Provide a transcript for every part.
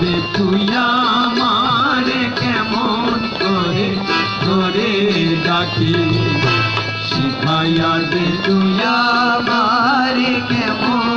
দে তুই আমার কেমন করে? ধরে ডাকি শিখাইয়া দে তুই আমারে কেমন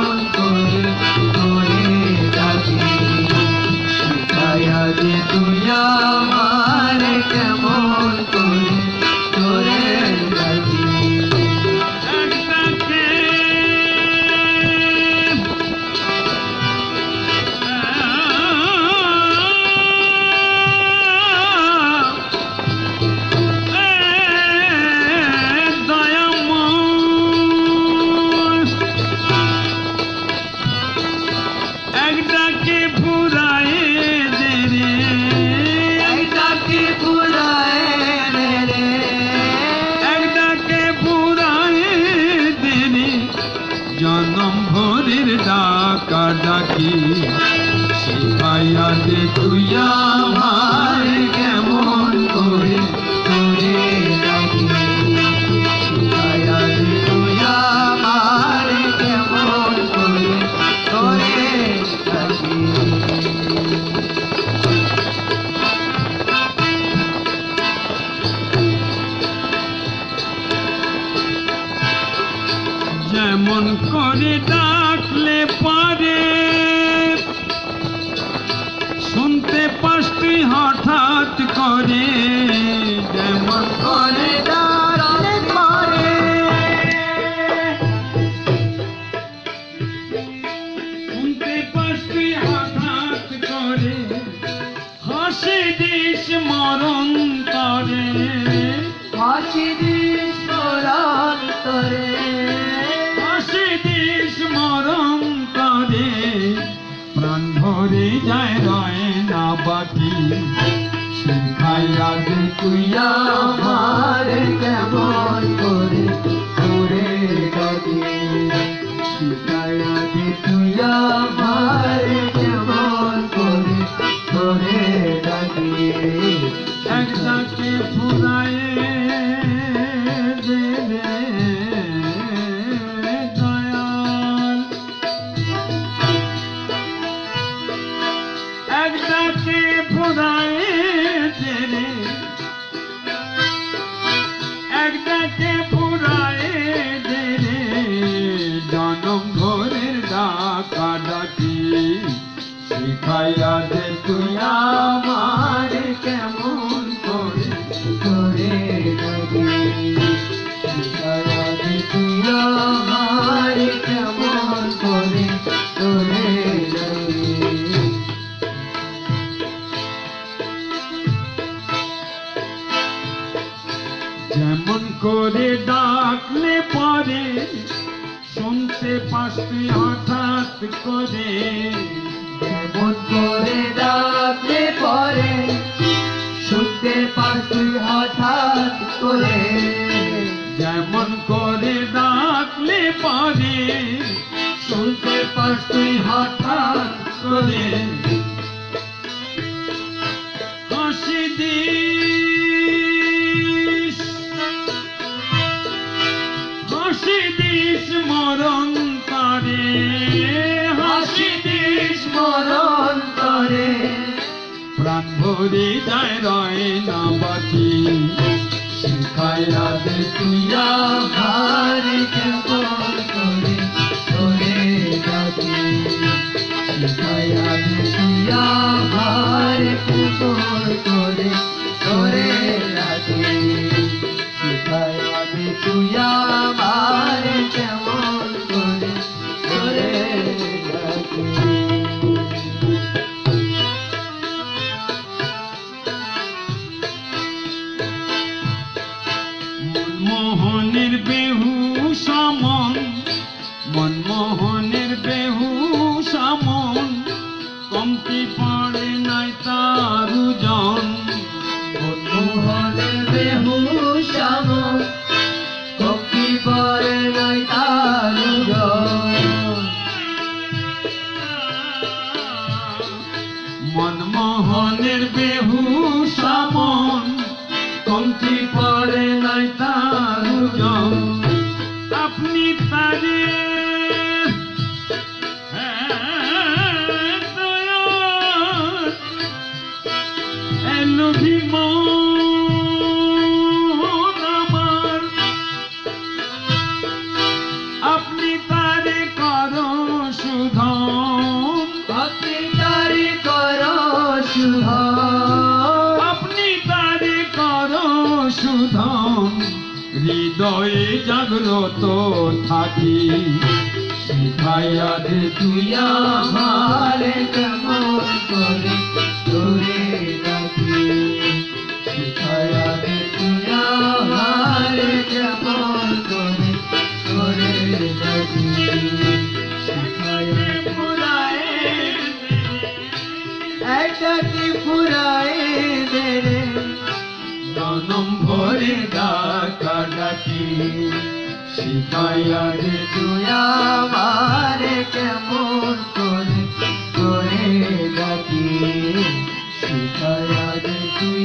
জনম ভোরের ডাকা ডাকি সিপাইয়া দে তুইয়া আমার কেমন করে যেমন করে ডাকলে পারে। শুনতে তুই হঠাৎ করে যেমন করে ডাকলে দে আমার কেমন করে করে ডাকি শিখাইয়া দে তুই আমার কেমন করে করে ডাকি দে শিখাইয়া দে তুই কেমন করে করে ডাকি শিখাইয়া দে কেমন করে করে যেমন করে ডাকলে পরে, শুনতে পাসতে হঠাৎ করে। করে ডাকলে পরে শুনতে পারছি হঠাৎ করে। যেমন করে ডাকলে পরে শুনতে পারছি হঠাৎ করে। ভরে যায় রয় না বাকি শিখাইয়া দে তুই আমার কেমন করে তোরে ডাকি শিখাইয়া মনমোহনের বেহু সমন কমতি পড়ে নাই তারু জন মনমোহনের বেহু শ্যাম কপি পরে নাই তারু মনমোহনের বেহু সমন কমতি পড়ে নাই তারু জন আপনি তারে ধন হৃদয়ে জাগ্রত থাকি। শিখাইয়া দে তুই আমারে কেমন করে তোরে ডাকি শিখায়া দে তুই আমারে কেমন করে তোরে ডাকি একটা কি ফুরায় দে রে? জনম ভরে ডাকা ডাকি শিখাইয়া দে তুই আমারে কেমন করে করে ডাকি দে তুই